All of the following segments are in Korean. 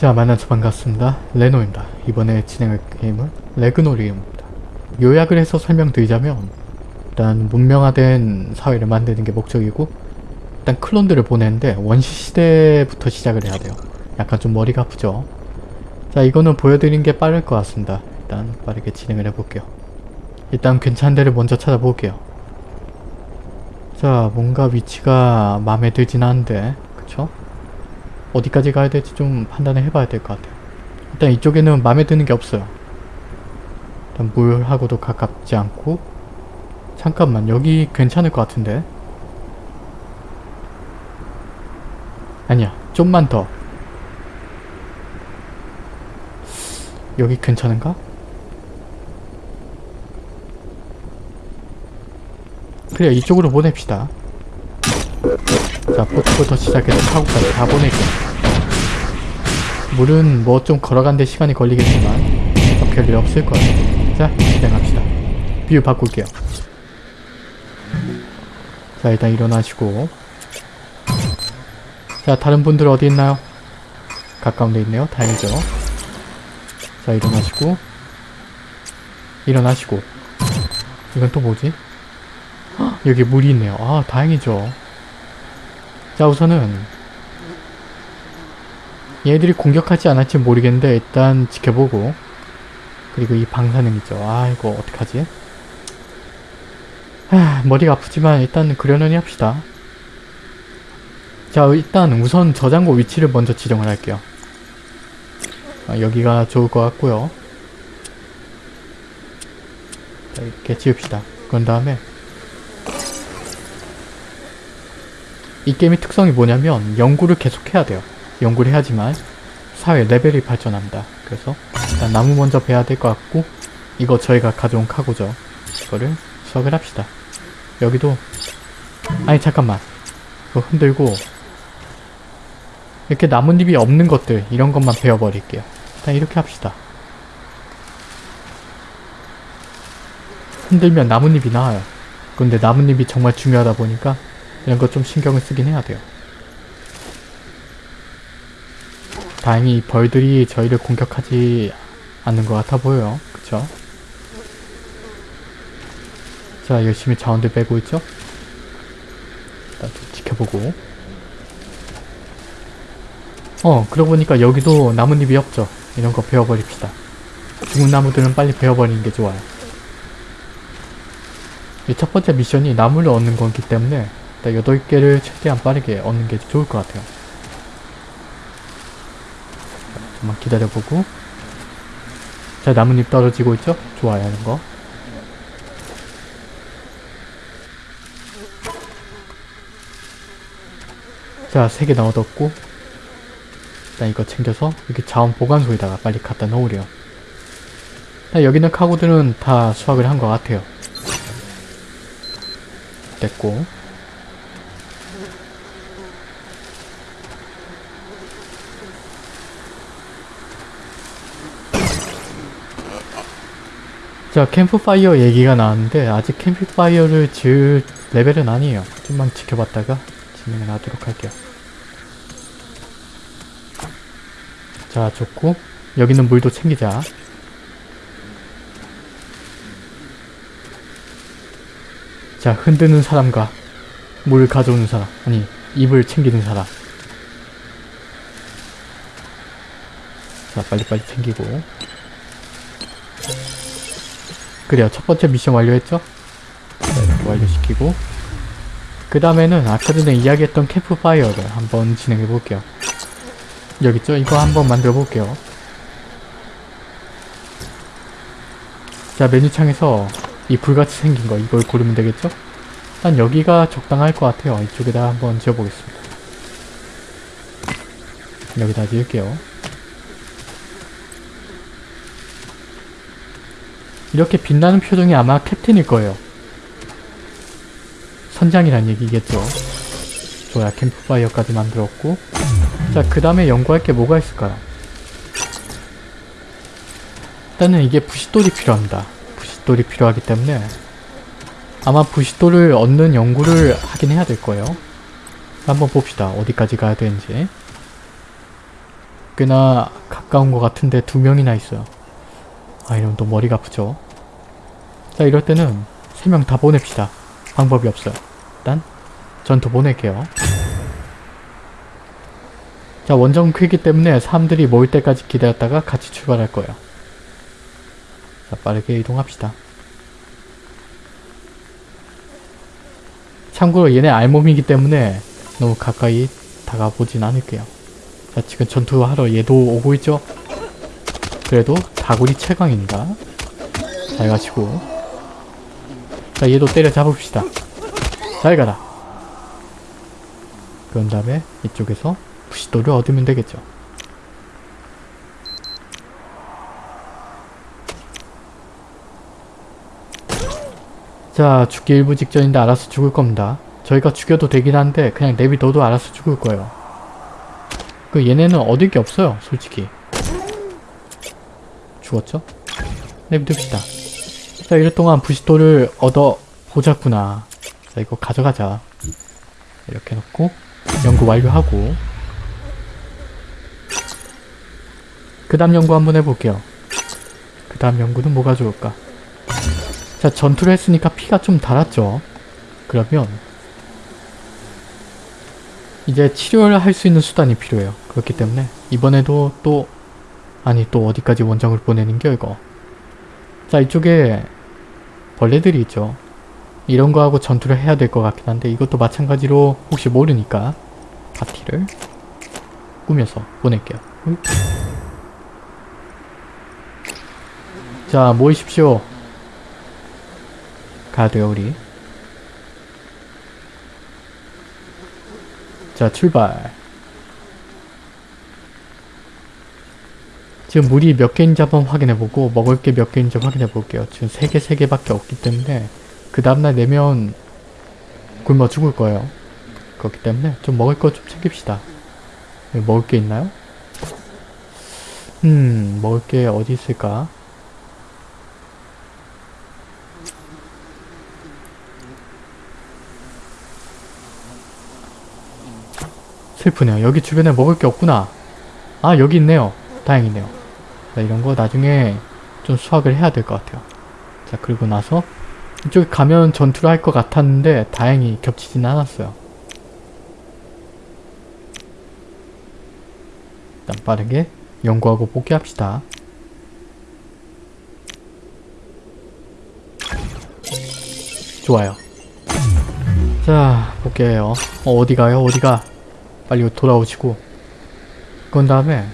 자 만나서 반갑습니다. 레노입니다. 이번에 진행할 게임은 레그노리움입니다. 요약을 해서 설명드리자면 일단 문명화된 사회를 만드는 게 목적이고 일단 클론들을 보내는데 원시 시대부터 시작을 해야 돼요. 약간 좀 머리가 아프죠? 자 이거는 보여드리는 게 빠를 것 같습니다. 일단 빠르게 진행을 해볼게요. 일단 괜찮은 데를 먼저 찾아볼게요. 자 뭔가 위치가 마음에 들진 않은데 그쵸? 어디까지 가야 될지 좀 판단을 해봐야 될 것 같아요. 일단 이쪽에는 마음에 드는 게 없어요. 일단 물하고도 가깝지 않고 잠깐만 여기 괜찮을 것 같은데 아니야 좀만 더 여기 괜찮은가? 그래 이쪽으로 보냅시다 자 포트부터 시작해서 타고까지 다 보낼게 물은 뭐 좀 걸어간데 시간이 걸리겠지만 별일 없을 거예요 자 진행합시다. view 바꿀게요. 자 일단 일어나시고. 자 다른 분들 어디 있나요? 가까운 데 있네요. 다행이죠. 자 일어나시고. 일어나시고. 이건 또 뭐지? 헉, 여기 물이 있네요. 아 다행이죠 자 우선은 얘들이 공격하지 않을지 모르겠는데 일단 지켜보고 그리고 이 방사능 있죠. 아 이거 어떡하지? 하, 머리가 아프지만 일단 그려놓니 합시다. 자 일단 우선 저장고 위치를 먼저 지정을 할게요. 아, 여기가 좋을 것 같고요. 자 이렇게 지읍시다. 그런 다음에 이 게임의 특성이 뭐냐면 연구를 계속 해야 돼요. 연구를 해야지만 사회 레벨이 발전합니다. 그래서 일단 나무 먼저 베야 될 것 같고 이거 저희가 가져온 카고죠. 이거를 수확을 합시다. 여기도 아니 잠깐만 이거 흔들고 이렇게 나뭇잎이 없는 것들 이런 것만 베어버릴게요. 일단 이렇게 합시다. 흔들면 나뭇잎이 나와요. 근데 나뭇잎이 정말 중요하다 보니까 이런 거 좀 신경을 쓰긴 해야 돼요. 다행히 이 벌들이 저희를 공격하지 않는 것 같아 보여요. 그쵸? 자, 열심히 자원들 빼고 있죠? 일단 좀 지켜보고. 어, 그러고 보니까 여기도 나뭇잎이 없죠? 이런 거 베어버립시다. 죽은 나무들은 빨리 베어버리는 게 좋아요. 이 첫 번째 미션이 나무를 얻는 거기 때문에 일단 8개를 최대한 빠르게 얻는 게 좋을 것 같아요. 좀만 기다려보고. 자 나뭇잎 떨어지고 있죠? 좋아요 하는 거. 자 3개 나 얻었고. 일단 이거 챙겨서 이렇게 자원 보관소에다가 빨리 갖다 넣으래요 여기 있는 카고들은 다 수확을 한 것 같아요. 됐고 자 캠프파이어 얘기가 나왔는데 아직 캠프파이어를 지을 레벨은 아니에요. 좀만 지켜봤다가 진행을 하도록 할게요. 자 좋고. 여기는 물도 챙기자. 자 흔드는 사람과 물 가져오는 사람 아니 입을 챙기는 사람. 자 빨리빨리 챙기고 그래요. 첫 번째 미션 완료했죠? 네, 완료시키고. 그 다음에는 아까 전에 이야기했던 캠프파이어를 한번 진행해 볼게요. 여기 있죠? 이거 한번 만들어 볼게요. 자 메뉴창에서 이 불같이 생긴 거 이걸 고르면 되겠죠? 일단 여기가 적당할 것 같아요. 이쪽에다 한번 지어보겠습니다. 여기다 지을게요 이렇게 빛나는 표정이 아마 캡틴일 거예요. 선장이란 얘기겠죠. 좋아요. 캠프파이어까지 만들었고 자, 그 다음에 연구할 게 뭐가 있을까요? 일단은 이게 부싯돌이 필요합니다. 부싯돌이 필요하기 때문에 아마 부싯돌을 얻는 연구를 하긴 해야 될 거예요. 한번 봅시다. 어디까지 가야 되는지. 꽤나 가까운 것 같은데 두 명이나 있어요. 아 이러면 또 머리가 아프죠. 자 이럴 때는 세 명 다 보냅시다. 방법이 없어요. 일단 전투 보낼게요. 자 원정 크기 때문에 사람들이 모일 때까지 기다렸다가 같이 출발할 거예요. 자 빠르게 이동합시다. 참고로 얘네 알몸이기 때문에 너무 가까이 다가보진 않을게요. 자 지금 전투하러 얘도 오고 있죠? 그래도 다구리 최강입니다. 잘 가시고 자 얘도 때려 잡읍시다. 잘 가라. 그런 다음에 이쪽에서 부시도를 얻으면 되겠죠. 자 죽기 일부 직전인데 알아서 죽을 겁니다. 저희가 죽여도 되긴 한데 그냥 내비둬도 알아서 죽을 거예요. 그 얘네는 얻을 게 없어요 솔직히. 죽었죠? 내비둡시다. 자 이럴 동안 부시도를 얻어 보자꾸나. 자 이거 가져가자. 이렇게 놓고 연구 완료하고 그 다음 연구 한번 해볼게요. 그 다음 연구는 뭐가 좋을까? 자 전투를 했으니까 피가 좀 달았죠. 그러면 이제 치료를 할 수 있는 수단이 필요해요. 그렇기 때문에 이번에도 또 아니 또 어디까지 원정을 보내는겨 이거 자 이쪽에 벌레들이 있죠. 이런 거하고 전투를 해야 될 것 같긴 한데 이것도 마찬가지로 혹시 모르니까 파티를 꾸며서 보낼게요. 응? 자 모이십시오. 가야 돼요 우리. 자 출발. 지금 물이 몇 개인지 한번 확인해보고 먹을 게 몇 개인지 확인해볼게요. 지금 3개 3개밖에 없기 때문에 그 다음날 내면 굶어 죽을 거예요. 그렇기 때문에 좀 먹을 거 좀 챙깁시다. 여기 먹을 게 있나요? 음 먹을 게 어디 있을까? 슬프네요. 여기 주변에 먹을 게 없구나. 아 여기 있네요. 다행이네요. 자, 이런 거 나중에 좀 수확을 해야 될 것 같아요. 자 그리고 나서 이쪽에 가면 전투를 할 것 같았는데 다행히 겹치진 않았어요. 일단 빠르게 연구하고 복귀합시다. 좋아요. 자 복귀해요. 어, 어디 가요? 어디 가? 빨리 돌아오시고 그런 다음에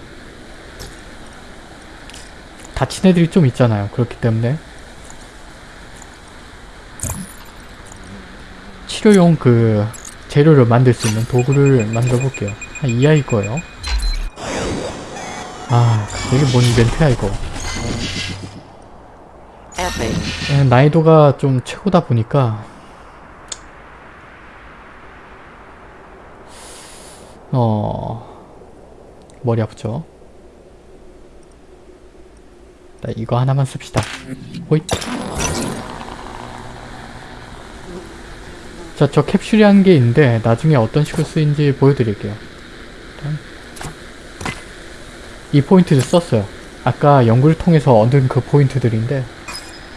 다친 애들이 좀 있잖아요. 그렇기 때문에 치료용 그 재료를 만들 수 있는 도구를 만들어 볼게요. 한이 아이 거예요. 아, 이게 뭔 이벤트야 이거. 에, 난이도가 좀 최고다 보니까 어 머리 아프죠? 자, 이거 하나만 씁시다. 호잇. 자, 저 캡슐이라는 게 있는데 나중에 어떤 식으로 쓰인지 보여드릴게요. 이 포인트를 썼어요. 아까 연구를 통해서 얻은 그 포인트들인데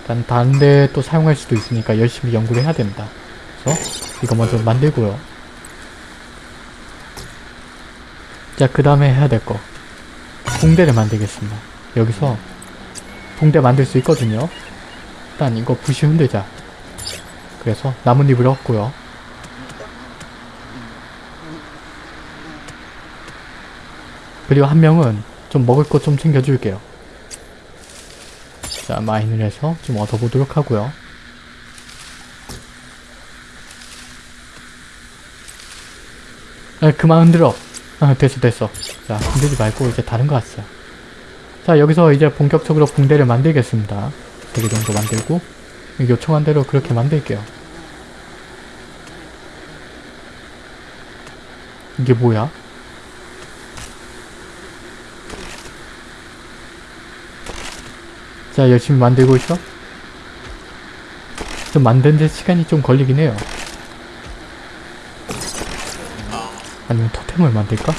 일단 다른 데 또 사용할 수도 있으니까 열심히 연구를 해야 됩니다. 그래서 이거 먼저 만들고요. 자, 그 다음에 해야 될 거. 붕대를 만들겠습니다. 여기서 붕대 만들 수 있거든요. 일단 이거 부시 흔들자. 그래서 나뭇잎을 얻고요. 그리고 한 명은 좀 먹을 것 좀 챙겨줄게요. 자, 마인을 해서 좀 얻어보도록 하고요. 아, 그만 흔들어. 아, 됐어, 됐어. 자, 흔들지 말고 이제 다른 거 왔어요. 자, 여기서 이제 본격적으로 붕대를 만들겠습니다. 3개 정도 만들고 요청한 대로 그렇게 만들게요. 이게 뭐야? 자, 열심히 만들고 있어? 좀 만드는데 시간이 좀 걸리긴 해요. 아니면 토템을 만들까?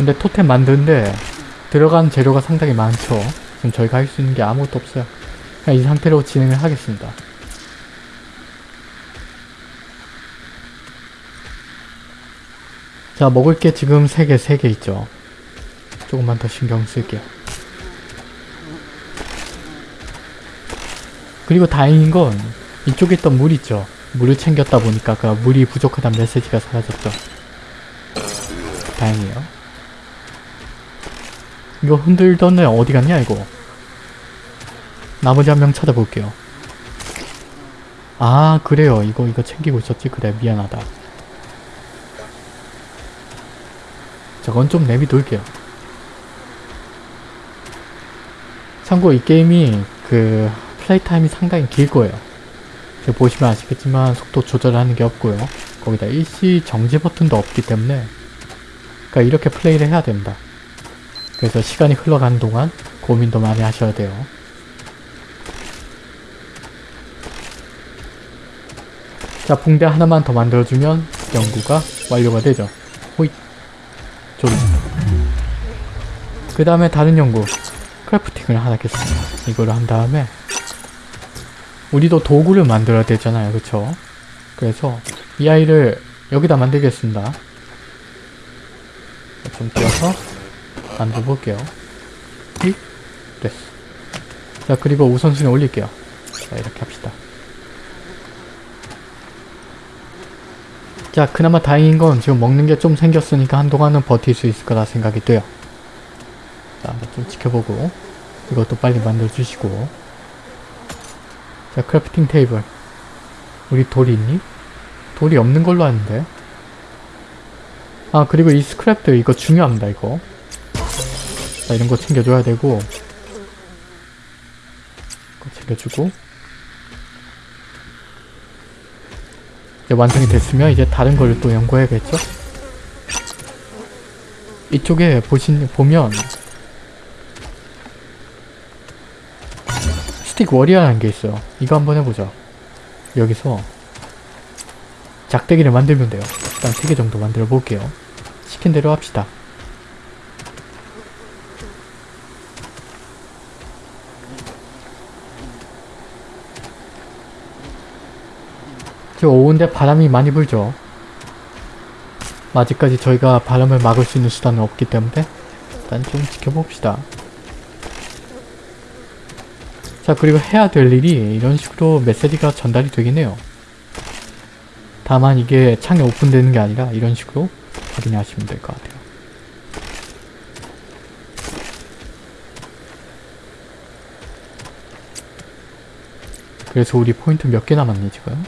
근데 토템 만드는데 들어간 재료가 상당히 많죠. 지금 저희가 할 수 있는 게 아무것도 없어요. 그냥 이 상태로 진행을 하겠습니다. 자, 먹을 게 지금 3개, 3개 있죠. 조금만 더 신경 쓸게요. 그리고 다행인 건 이쪽에 있던 물 있죠. 물을 챙겼다 보니까 그 물이 부족하다는 메시지가 사라졌죠. 다행이에요. 이거 흔들던 애 어디 갔냐 이거. 나머지 한 명 찾아볼게요. 아 그래요. 이거 이거 챙기고 있었지. 그래 미안하다. 저건 좀 내비둘게요. 참고 이 게임이 그 플레이 타임이 상당히 길 거예요. 지금 보시면 아시겠지만 속도 조절하는 게 없고요. 거기다 일시 정지 버튼도 없기 때문에 그러니까 이렇게 플레이를 해야 됩니다. 그래서 시간이 흘러가는 동안 고민도 많이 하셔야 돼요. 자, 붕대 하나만 더 만들어주면 연구가 완료가 되죠. 호잇. 좋그 다음에 다른 연구. 크래프팅을 하나 하겠습니다. 이거를 한 다음에 우리도 도구를 만들어야 되잖아요. 그쵸? 그래서 이 아이를 여기다 만들겠습니다. 좀 띄어서 만들어 볼게요. 휙 됐어. 자 그리고 우선순위 올릴게요. 자 이렇게 합시다. 자 그나마 다행인 건 지금 먹는 게 좀 생겼으니까 한동안은 버틸 수 있을 거라 생각이 돼요. 자, 좀 지켜보고 이것도 빨리 만들어주시고 자, crafting table 우리 돌이 있니? 돌이 없는 걸로 아는데 아, 그리고 이 스크랩들 이거 중요합니다, 이거 자, 이런 거 챙겨줘야 되고 이거 챙겨주고 이제 완성이 됐으면 이제 다른 걸 또 연구해야겠죠? 이쪽에 보신, 보면 스틱 워리어라는 게 있어요. 이거 한번 해보자. 여기서 작대기를 만들면 돼요. 일단 3개 정도 만들어 볼게요. 시킨 대로 합시다. 저 오는데 바람이 많이 불죠. 아직까지 저희가 바람을 막을 수 있는 수단은 없기 때문에 일단 좀 지켜봅시다. 자 그리고 해야 될 일이 이런 식으로 메시지가 전달이 되긴 해요. 다만 이게 창이 오픈되는 게 아니라 이런 식으로 확인하시면 될 것 같아요. 그래서 우리 포인트 몇 개 남았니 지금?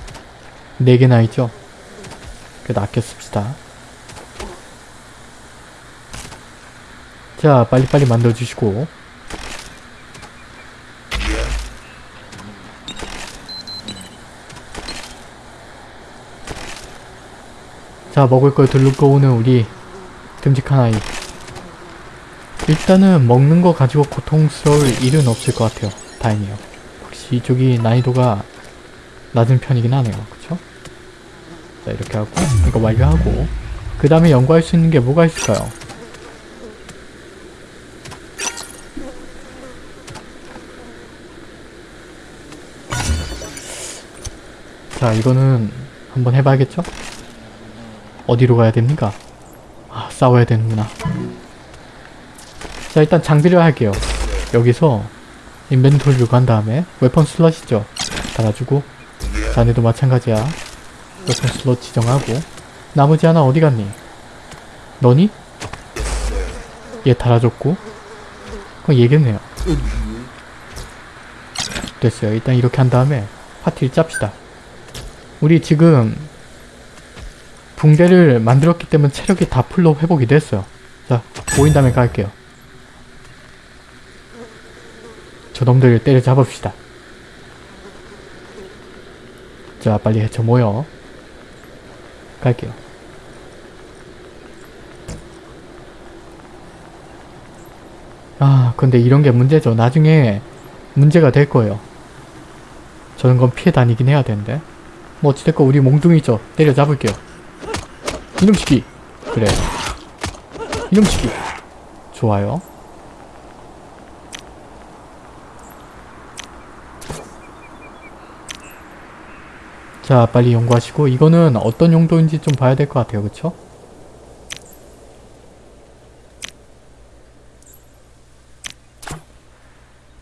4개나 있죠? 그래도 아껴 씁시다. 자 빨리빨리 만들어주시고 자 먹을 걸 들고 오는 우리 듬직한 아이 일단은 먹는 거 가지고 고통스러울 일은 없을 것 같아요 다행이에요 확실히 이쪽이 난이도가 낮은 편이긴 하네요? 자 이렇게 하고 이거 완료하고 그 다음에 연구할 수 있는 게 뭐가 있을까요? 자 이거는 한번 해봐야겠죠? 어디로 가야 됩니까? 아 싸워야 되는구나 자 일단 장비를 할게요 여기서 inventory로 간 다음에 weapon slot이죠 달아주고 자네도 마찬가지야 weapon slot 지정하고 나머지 하나 어디 갔니? 너니? 얘 달아줬고 그건 얘겠네요 됐어요 일단 이렇게 한 다음에 파티를 짭시다 우리 지금 붕대를 만들었기 때문에 체력이 다 full로 회복이 됐어요. 자, 모인 다음에 갈게요. 저놈들을 때려잡읍시다. 자, 빨리 해쳐 모여. 갈게요. 아, 근데 이런 게 문제죠. 나중에 문제가 될 거예요. 저런 건 피해 다니긴 해야 되는데. 뭐 어찌됐건 우리 몽둥이죠. 때려잡을게요. 이놈시키 그래 이놈치기 좋아요 자 빨리 연구하시고 이거는 어떤 용도인지 좀 봐야 될 것 같아요 그쵸?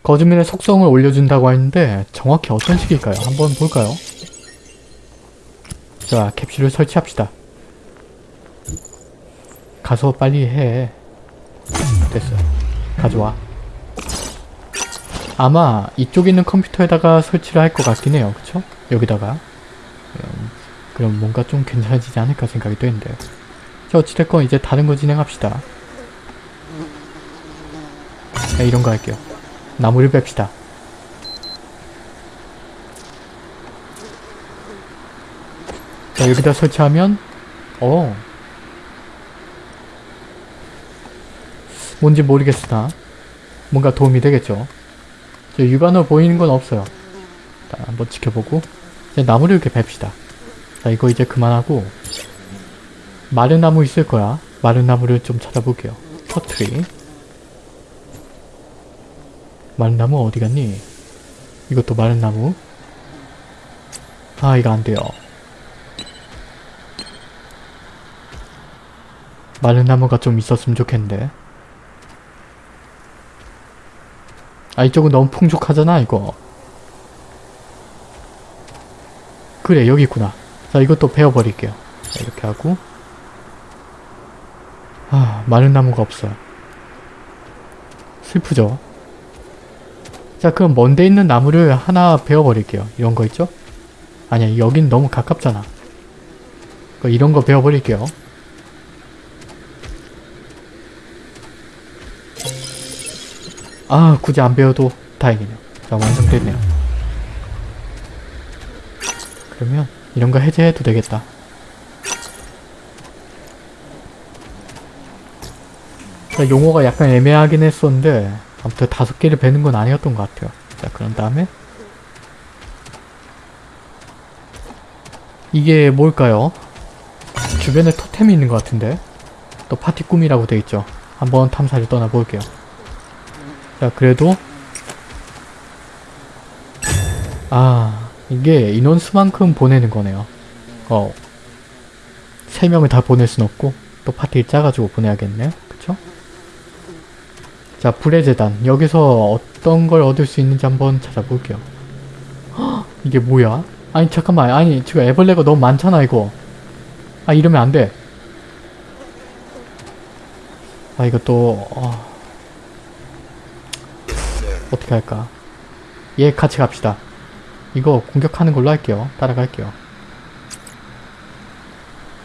거즈민의 속성을 올려준다고 했는데 정확히 어떤 식일까요? 한번 볼까요? 자 캡슐을 설치합시다 가서 빨리 해 됐어 가져와 아마 이쪽에 있는 컴퓨터에다가 설치를 할 것 같긴 해요 그쵸? 여기다가 음, 그럼 뭔가 좀 괜찮아지지 않을까 생각이 되는데 자 어찌됐건 이제 다른 거 진행합시다. 자 이런 거 할게요. 나무를 뺍시다. 자 여기다 설치하면 어. 뭔지 모르겠으나 뭔가 도움이 되겠죠? 저 육안으로 보이는 건 없어요. 자 한번 지켜보고 이제 나무를 이렇게 뱁시다. 자 이거 이제 그만하고 마른 나무 있을 거야. 마른 나무를 좀 찾아볼게요. 터트리. 마른 나무 어디 갔니? 이것도 마른 나무. 아 이거 안 돼요. 마른 나무가 좀 있었으면 좋겠는데. 아 이쪽은 너무 풍족하잖아 이거 그래 여기 있구나. 자 이것도 베어버릴게요. 자, 이렇게 하고. 아 마른 나무가 없어요. 슬프죠? 자 그럼 먼데 있는 나무를 하나 베어버릴게요. 이런 거 있죠? 아니야 여긴 너무 가깝잖아. 그 이런 거 베어버릴게요. 아 굳이 안 배워도 다행이네요. 자 완성됐네요 그러면 이런 거 해제해도 되겠다. 자 용어가 약간 애매하긴 했었는데 아무튼 다섯 개를 베는 건 아니었던 것 같아요. 자 그런 다음에 이게 뭘까요? 주변에 토템이 있는 것 같은데 또 파티 꿈이라고 돼 있죠. 한번 탐사를 떠나볼게요. 자 그래도 아 이게 인원수만큼 보내는 거네요. 어 3명을 다 보낼 순 없고 또 파티를 짜가지고 보내야겠네 그쵸? 자 불의 재단. 여기서 어떤 걸 얻을 수 있는지 한번 찾아볼게요. 헉, 이게 뭐야? 아니 잠깐만. 아니 지금 애벌레가 너무 많잖아 이거. 아 이러면 안돼. 아 이거 또 어... 어떻게 할까? 얘 같이 갑시다 이거 공격하는 걸로 할게요. 따라갈게요.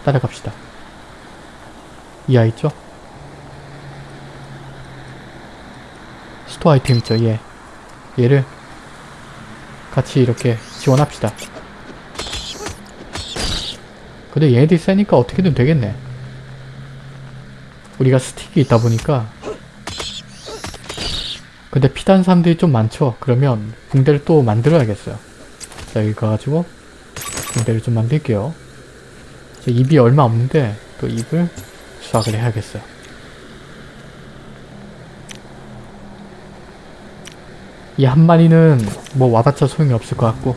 따라갑시다. 이 아이 있죠? store 아이템 있죠 얘. 얘를 같이 이렇게 지원합시다. 근데 얘네들이 세니까 어떻게든 되겠네. 우리가 스틱이 있다 보니까. 근데 피단 사람들이 좀 많죠? 그러면 붕대를 또 만들어야겠어요 자 여기 가가지고 붕대를 좀 만들게요. 제 입이 얼마 없는데 또 입을 수확을 해야겠어요. 이 한 마리는 뭐 와봤자 소용이 없을 것 같고.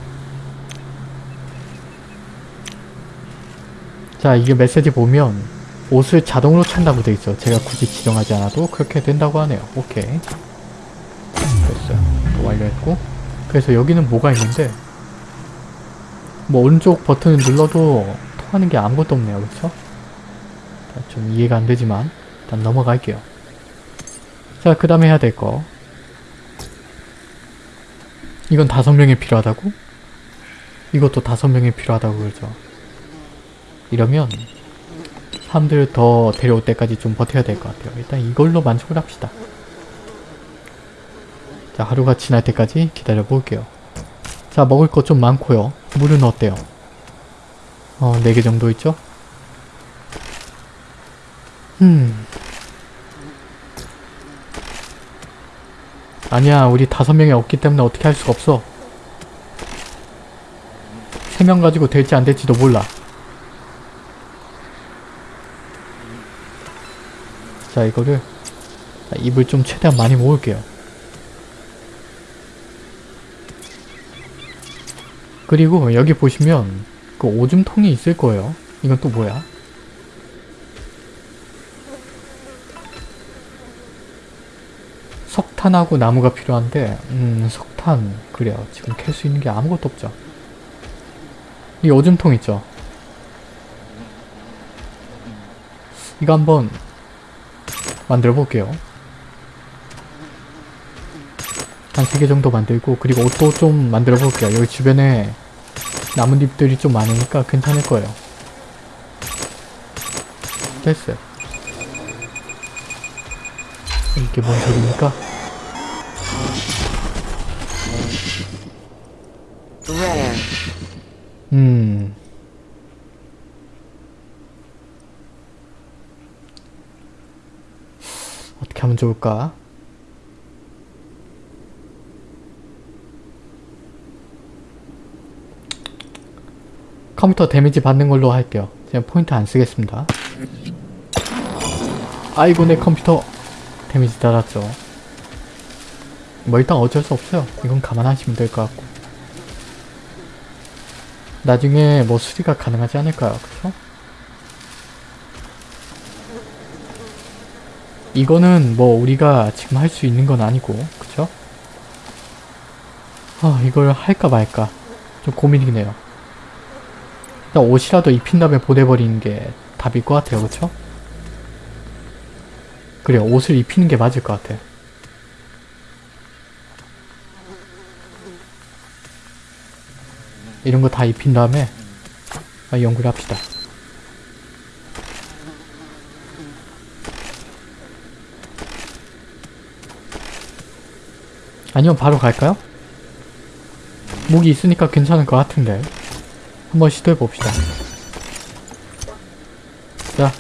자 이게 메시지 보면 옷을 자동으로 찬다고 돼 있어 제가 굳이 지정하지 않아도 그렇게 된다고 하네요. 오케이. 됐어요. 또 완료했고. 그래서 여기는 뭐가 있는데 뭐 오른쪽 버튼을 눌러도 통하는 게 아무것도 없네요. 그쵸? 좀 이해가 안 되지만 일단 넘어갈게요. 자 그 다음에 해야 될 거. 이건 다섯 명이 필요하다고? 이것도 다섯 명이 필요하다고 그러죠. 이러면 사람들 더 데려올 때까지 좀 버텨야 될 것 같아요. 일단 이걸로 만족을 합시다. 자 하루가 지날 때까지 기다려 볼게요 자 먹을 것 좀 많고요 물은 어때요? 어 4개 정도 있죠? 음 아니야 우리 다섯 명이 없기 때문에 어떻게 할 수가 없어 세 명 가지고 될지 안 될지도 몰라 자 이거를 자, 입을 좀 최대한 많이 모을게요. 그리고 여기 보시면 그 오줌통이 있을 거예요. 이건 또 뭐야? 석탄하고 나무가 필요한데 음 석탄 그래요. 지금 캘 수 있는 게 아무것도 없죠. 이 오줌통 있죠? 이거 한번 만들어 볼게요. 한 3개 정도 만들고 그리고 옷도 좀 만들어 볼게요. 여기 주변에 나뭇잎들이 좀 많으니까 괜찮을 거예요. 됐어요. 이게 뭔 소리입니까? 음. 어떻게 하면 좋을까? 컴퓨터 데미지 받는 걸로 할게요. 그냥 포인트 안 쓰겠습니다. 아이고 내 컴퓨터 데미지 달았죠. 뭐 일단 어쩔 수 없어요. 이건 감안하시면 될 것 같고. 나중에 뭐 수리가 가능하지 않을까요? 그쵸? 이거는 뭐 우리가 지금 할 수 있는 건 아니고 그쵸? 아 이걸 할까 말까 좀 고민이네요. 일단 옷이라도 입힌 다음에 보내버리는 게 답일 것 같아요. 그쵸? 그래요. 옷을 입히는 게 맞을 것 같아. 이런 거 다 입힌 다음에 아, 연구를 합시다. 아니면 바로 갈까요? 목이 있으니까 괜찮을 것 같은데 한번 시도해 봅시다. 자,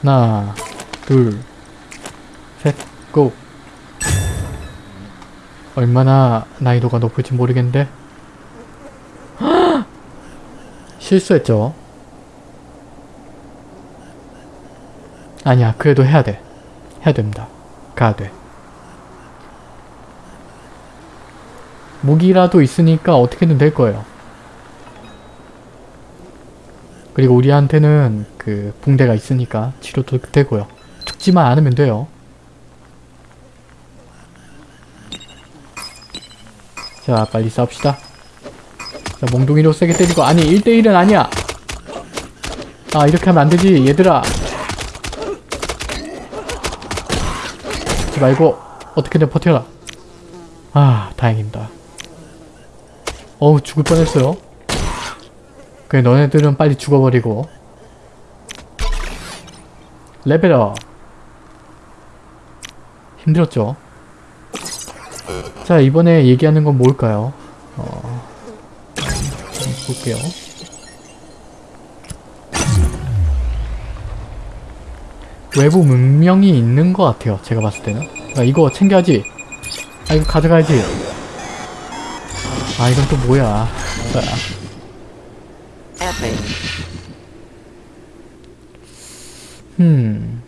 하나, 둘, 셋, 고! 얼마나 난이도가 높을지 모르겠는데 실수했죠. 아니야, 그래도 해야 돼. 해야 됩니다. 가야 돼. 무기라도 있으니까 어떻게든 될 거예요. 그리고 우리한테는 그 붕대가 있으니까 치료도 되고요. 죽지만 않으면 돼요. 자, 빨리 싸웁시다. 자, 몽둥이로 세게 때리고 아니 1대1은 아니야! 아, 이렇게 하면 안 되지, 얘들아! 죽지 말고 어떻게든 버텨라. 아, 다행입니다. 어우, 죽을 뻔했어요. 그래, 너네들은 빨리 죽어버리고. 레벨업! 힘들었죠? 자, 이번에 얘기하는 건 뭘까요? 어... 볼게요. 외부 문명이 있는 것 같아요. 제가 봤을 때는. 아, 이거 챙겨야지. 아, 이거 가져가야지. 아, 이건 또 뭐야. 아, 음.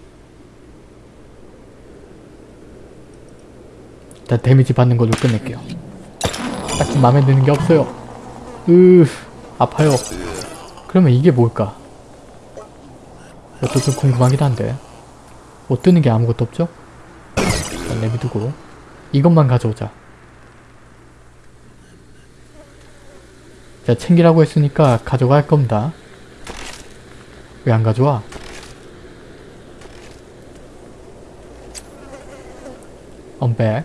일단 데미지 받는 걸로 끝낼게요. 딱히 마음에 드는 게 없어요. 으, 아파요. 그러면 이게 뭘까? 이것도 좀 궁금하긴 한데. 못 뜨는 게 아무것도 없죠? 일단 내비두고. 이것만 가져오자. 자, 챙기라고 했으니까 가져갈 겁니다. 왜 안 가져와? 언백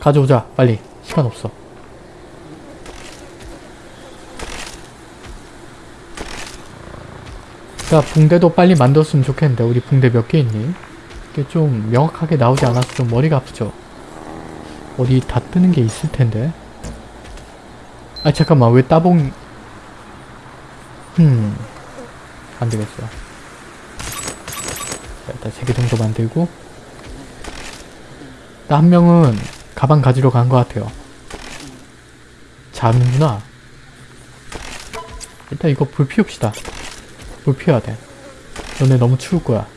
가져오자 빨리 시간 없어 자 붕대도 빨리 만들었으면 좋겠는데 우리 붕대 몇 개 있니? 이게 좀 명확하게 나오지 않아서 좀 머리가 아프죠 어디 다 뜨는 게 있을 텐데 아 잠깐만 왜 따봉 음 안되겠어 자 일단 3개 정도 만들고 나한 명은 가방 가지러 간 것 같아요. 자는구나. 일단 이거 불 피웁시다. 불 피워야 돼. 너네 너무 추울 거야.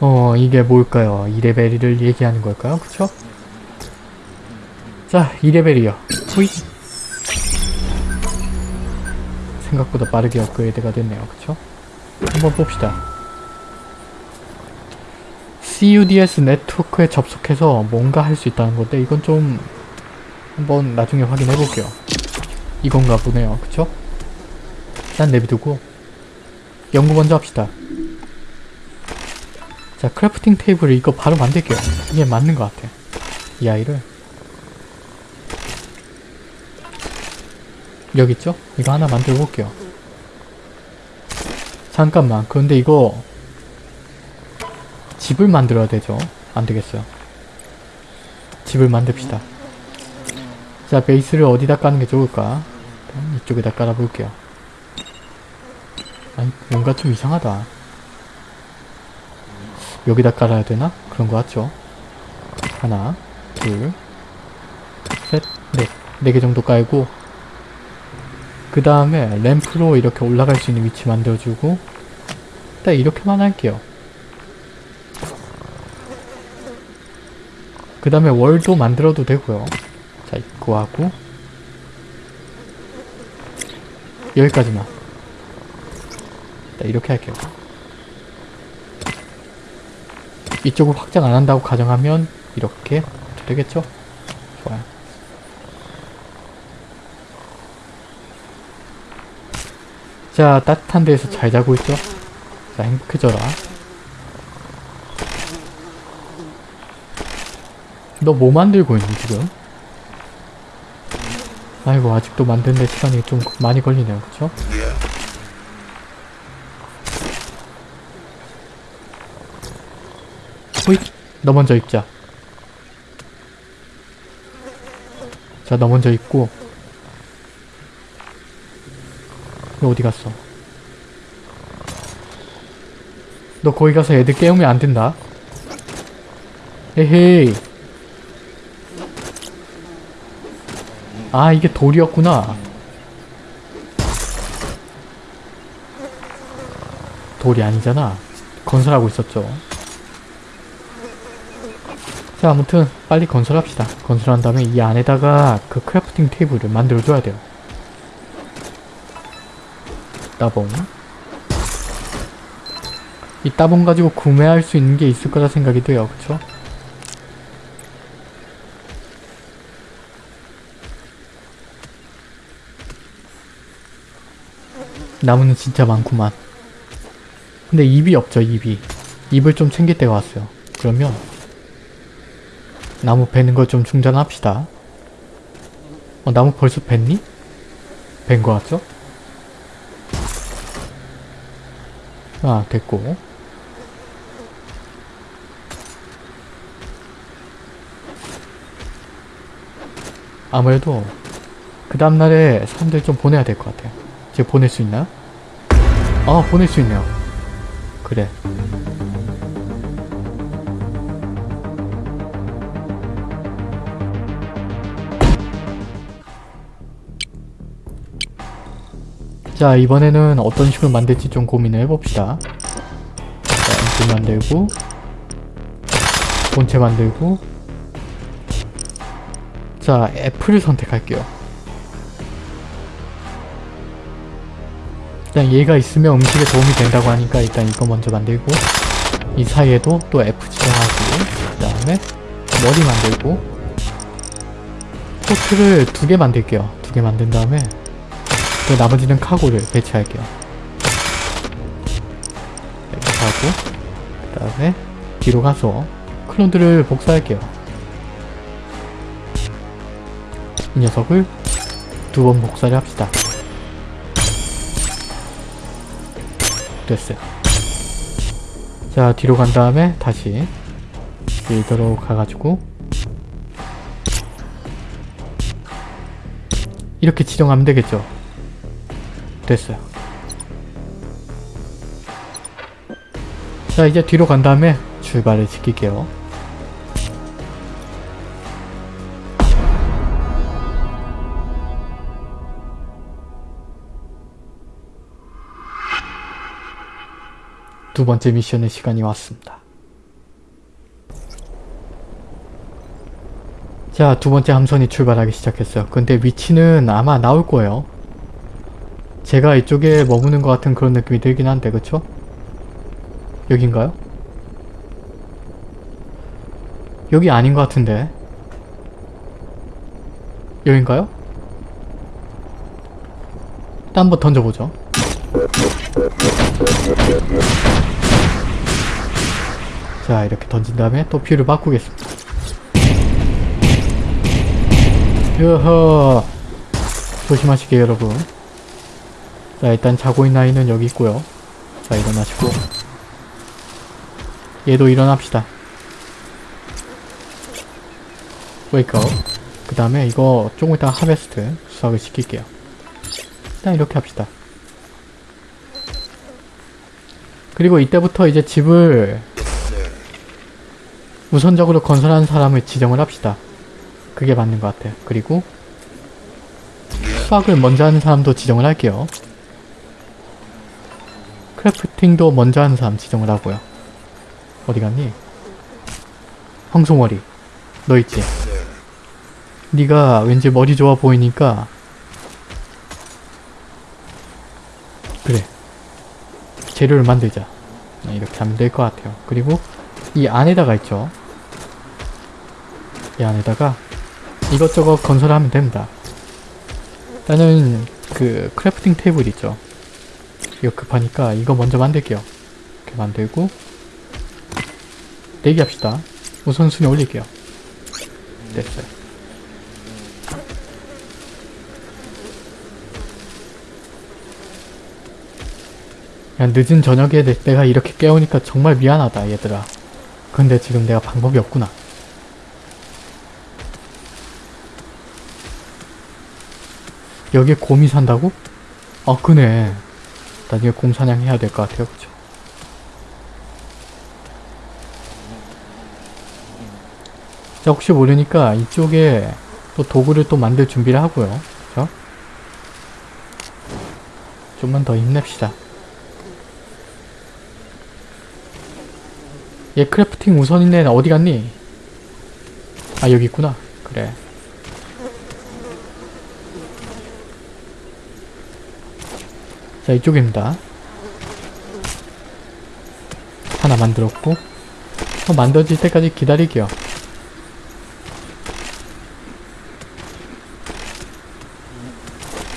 어, 이게 뭘까요? 2레벨을 얘기하는 걸까요? 그쵸? 자, 2레벨이요. 후이! 생각보다 빠르게 업그레이드가 됐네요. 그쵸? 한번 봅시다. CUDS 네트워크에 접속해서 뭔가 할 수 있다는 건데 이건 좀 한번 나중에 확인해 볼게요. 이건가 보네요. 그쵸? 난 내비두고 연구 먼저 합시다. 자, crafting table을 이거 바로 만들게요. 이게 맞는 것 같아. 이 아이를. 여기 있죠? 이거 하나 만들어 볼게요. 잠깐만. 그런데 이거 집을 만들어야 되죠? 안 되겠어요. 집을 만듭시다. 자, 베이스를 어디다 까는 게 좋을까? 이쪽에다 깔아 볼게요. 아니, 뭔가 좀 이상하다. 여기다 깔아야 되나? 그런 거 같죠? 하나, 둘, 셋, 넷. 네 개 정도 깔고 그 다음에 램프로 이렇게 올라갈 수 있는 위치 만들어주고 딱 이렇게만 할게요. 그 다음에 월도 만들어도 되고요. 자, 이거 하고 여기까지만 자, 이렇게 할게요. 이쪽을 확장 안 한다고 가정하면 이렇게 되겠죠? 좋아요. 자, 따뜻한 데에서 잘 자고 있죠? 자, 행복해져라. 너 뭐 만들고 있니, 지금? 아이고, 아직도 만드는데 시간이 좀 많이 걸리네요, 그쵸? 호잇! 너 먼저 입자. 자, 너 먼저 입고. 너 어디 갔어? 너 거기 가서 애들 깨우면 안 된다. 에헤이. 아, 이게 돌이었구나. 돌이 아니잖아. 건설하고 있었죠. 자, 아무튼 빨리 건설합시다. 건설한 다음에 이 안에다가 그 crafting table을 만들어줘야 돼요. 따봉. 이 따봉 가지고 구매할 수 있는 게 있을 거라 생각이 돼요. 그쵸? 나무는 진짜 많구만. 근데 잎이 없죠, 잎이. 잎을 좀 챙길 때가 왔어요. 그러면 나무 베는 걸 좀 중단합시다. 어, 나무 벌써 뱄니? 벤 거 같죠? 아, 됐고. 아무래도 그 다음날에 사람들 좀 보내야 될 것 같아요. 지금 보낼 수 있나? 아, 보낼 수 있네요. 그래. 자, 이번에는 어떤 식으로 만들지 좀 고민을 해봅시다. 자, 엔진 만들고 본체 만들고 자, 애플을 선택할게요. 일단 얘가 있으면 음식에 도움이 된다고 하니까 일단 이거 먼저 만들고 이 사이에도 또 F 지정하고 그 다음에 머리 만들고 포트를 두 개 만들게요. 두 개 만든 다음에 그 나머지는 카고를 배치할게요. 이렇게 하고 그 다음에 뒤로 가서 클론들을 복사할게요. 이 녀석을 두 번 복사를 합시다. 됐어요. 자 뒤로 간 다음에 다시 빌더로 가가지고 이렇게 지정하면 되겠죠. 됐어요 자 이제 뒤로 간 다음에 출발을 시킬게요 두 번째 미션의 시간이 왔습니다. 자, 두 번째 함선이 출발하기 시작했어요. 근데 위치는 아마 나올 거예요. 제가 이쪽에 머무는 것 같은 그런 느낌이 들긴 한데, 그쵸? 여긴가요? 여기 아닌 것 같은데. 여긴가요? 일단 한번 던져보죠. 자 이렇게 던진 다음에 또 view를 바꾸겠습니다. 여허 조심하시게 여러분. 자 일단 자고 있는 아이는 여기 있고요. 자 일어나시고 얘도 일어납시다. wake up 그 다음에 이거 조금 이따 하베스트 수확을 시킬게요. 일단 이렇게 합시다. 그리고 이때부터 이제 집을 우선적으로 건설하는 사람을 지정을 합시다. 그게 맞는 것 같아요. 그리고 수학을 먼저 하는 사람도 지정을 할게요. 크래프팅도 먼저 하는 사람 지정을 하고요. 어디 갔니? 황소머리. 너 있지? 네가 왠지 머리 좋아 보이니까 그래. 재료를 만들자. 네, 이렇게 하면 될 것 같아요. 그리고 이 안에다가 있죠. 이 안에다가 이것저것 건설하면 됩니다. 일단은 그 crafting table 있죠. 이거 급하니까 이거 먼저 만들게요. 이렇게 만들고 내기합시다. 우선순위 올릴게요. 됐어요. 야, 늦은 저녁에 내- 내가 이렇게 깨우니까 정말 미안하다 얘들아. 근데 지금 내가 방법이 없구나. 여기에 곰이 산다고? 아 그러네. 나중에 곰 사냥 해야 될 것 같아요. 그쵸? 자 혹시 모르니까 이쪽에 또 도구를 또 만들 준비를 하고요. 그쵸? 좀만 더 힘냅시다. 얘 crafting 우선인데 어디 갔니? 아 여기 있구나. 그래. 자 이쪽입니다. 하나 만들었고 어, 만들어질 때까지 기다릴게요.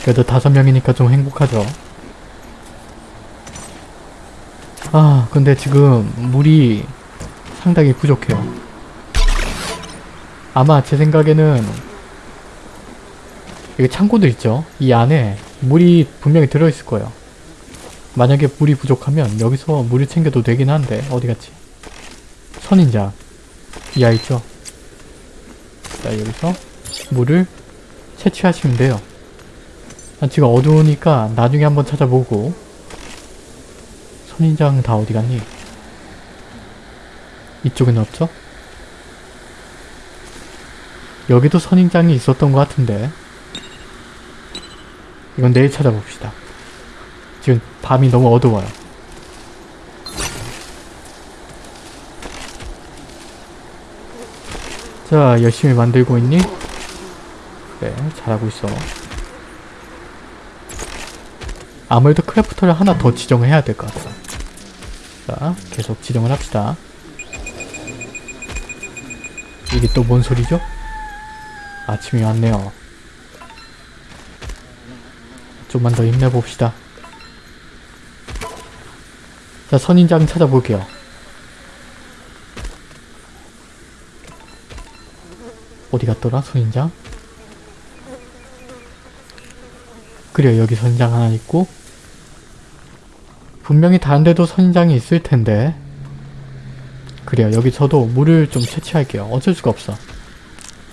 그래도 다섯 명이니까 좀 행복하죠. 아 근데 지금 물이 상당히 부족해요. 아마 제 생각에는 여기 창고들 있죠? 이 안에 물이 분명히 들어있을 거예요. 만약에 물이 부족하면 여기서 물을 챙겨도 되긴 한데 어디 갔지? 선인장 이 아이 있죠? 자 여기서 물을 채취하시면 돼요. 아, 지금 어두우니까 나중에 한번 찾아보고 선인장 다 어디 갔니? 이쪽에는 없죠? 여기도 선인장이 있었던 것 같은데 이건 내일 찾아봅시다. 지금 밤이 너무 어두워요. 자, 열심히 만들고 있니? 그래, 잘하고 있어. 아무래도 crafter를 하나 더 지정을 해야 될 것 같아. 자, 계속 지정을 합시다. 이게 또 뭔 소리죠? 아침이 왔네요. 좀만 더 힘내봅시다. 자, 선인장 찾아볼게요. 어디 갔더라, 선인장? 그래요, 여기 선인장 하나 있고. 분명히 다른 데도 선인장이 있을 텐데. 그래요, 여기 저도 물을 좀 채취할게요. 어쩔 수가 없어.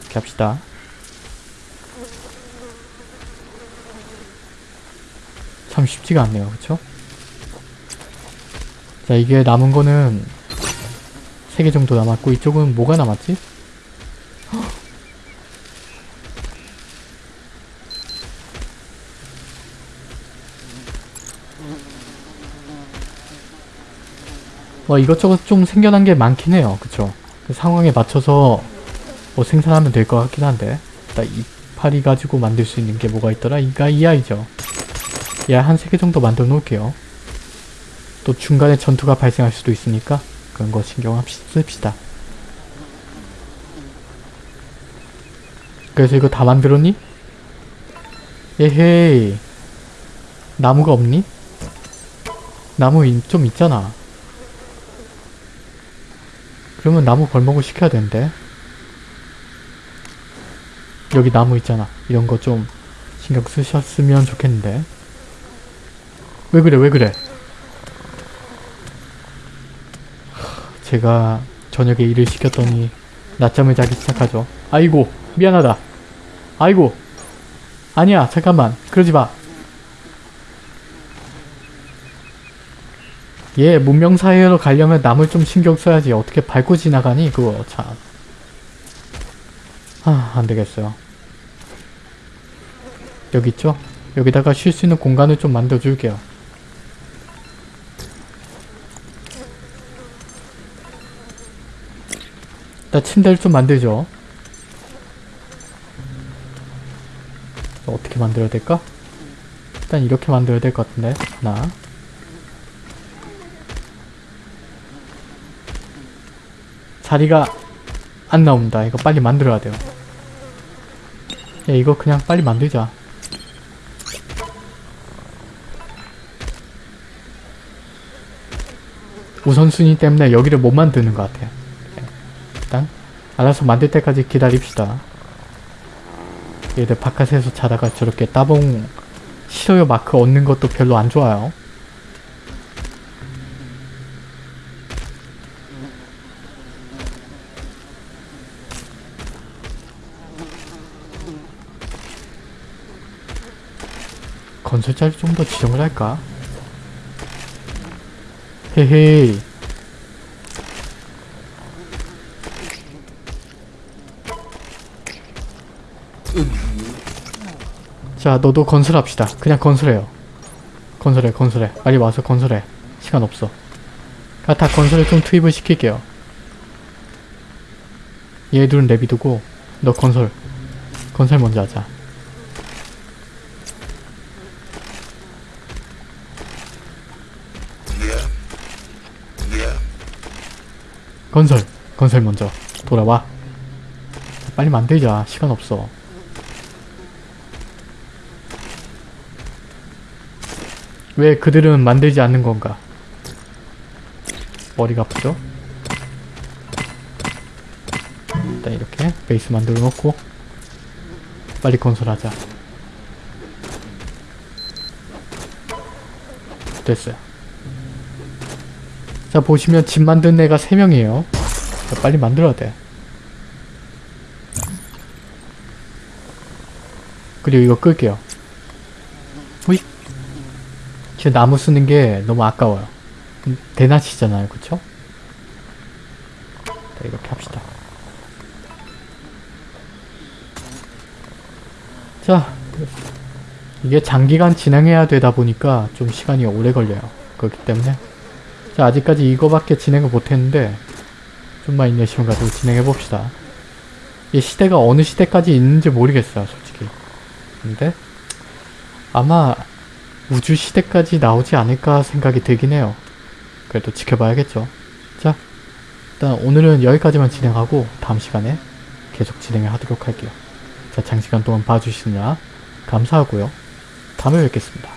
이렇게 합시다. 참 쉽지가 않네요. 그쵸? 자 이게 남은 거는 3개 정도 남았고 이쪽은 뭐가 남았지? 헉! 뭐 이것저것 좀 생겨난 게 많긴 해요. 그쵸? 그 상황에 맞춰서 뭐 생산하면 될 것 같긴 한데 일단 이파리 가지고 만들 수 있는 게 뭐가 있더라? 이가 이 아이죠. 얘한세개 정도 만들어 놓을게요. 또 중간에 전투가 발생할 수도 있으니까 그런 거 신경 씁시다. 그래서 이거 다 만들었니? 에헤이 나무가 없니? 나무 인- 좀 있잖아. 그러면 나무 벌목을 시켜야 되는데. 여기 나무 있잖아. 이런 거 좀 신경 쓰셨으면 좋겠는데. 왜 그래, 왜 그래? 하, 제가 저녁에 일을 시켰더니 낮잠을 자기 시작하죠. 아이고, 미안하다. 아이고. 아니야, 잠깐만. 그러지 마. 얘 문명 사회로 가려면 남을 좀 신경 써야지 어떻게 밟고 지나가니 그거 참. 아 안되겠어요. 여기 있죠? 여기다가 쉴 수 있는 공간을 좀 만들어줄게요. 일단 침대를 좀 만들죠. 어떻게 만들어야 될까? 일단 이렇게 만들어야 될 것 같은데 하나 자리가 안 나온다. 이거 빨리 만들어야 돼요. 야, 이거 그냥 빨리 만들자. 우선순위 때문에 여기를 못 만드는 것 같아요. 일단 알아서 만들 때까지 기다립시다. 얘들 바깥에서 자다가 저렇게 따봉 싫어요 마크 얻는 것도 별로 안 좋아요. 건설자를 좀 더 지정을 할까? 헤헤 자 너도 건설합시다. 그냥 건설해요. 건설해 건설해. 빨리 와서 건설해. 시간 없어. 아, 다 건설에 좀 투입을 시킬게요. 얘들은 내비두고 너 건설. 건설 먼저 하자. 건설. 건설 먼저. 돌아와. 빨리 만들자. 시간 없어 왜 그들은 만들지 않는 건가? 머리가 아프죠? 일단 이렇게 베이스 만들어 놓고 빨리 건설하자. 됐어요. 자 보시면 집 만든 애가 3명이에요. 빨리 만들어야 돼. 그리고 이거 끌게요 지금 나무 쓰는 게 너무 아까워요. 음, 대낮이잖아요. 그쵸? 자 이렇게 합시다. 자 이게 장기간 진행해야 되다 보니까 좀 시간이 오래 걸려요. 그렇기 때문에. 자 아직까지 이거밖에 진행을 못했는데 좀만 인내심을 가지고 진행해봅시다. 이 시대가 어느 시대까지 있는지 모르겠어요 솔직히. 근데 아마 우주 시대까지 나오지 않을까 생각이 들긴 해요. 그래도 지켜봐야겠죠. 자 일단 오늘은 여기까지만 진행하고 다음 시간에 계속 진행을 하도록 할게요. 자 장시간 동안 봐주시느라 감사하고요. 다음에 뵙겠습니다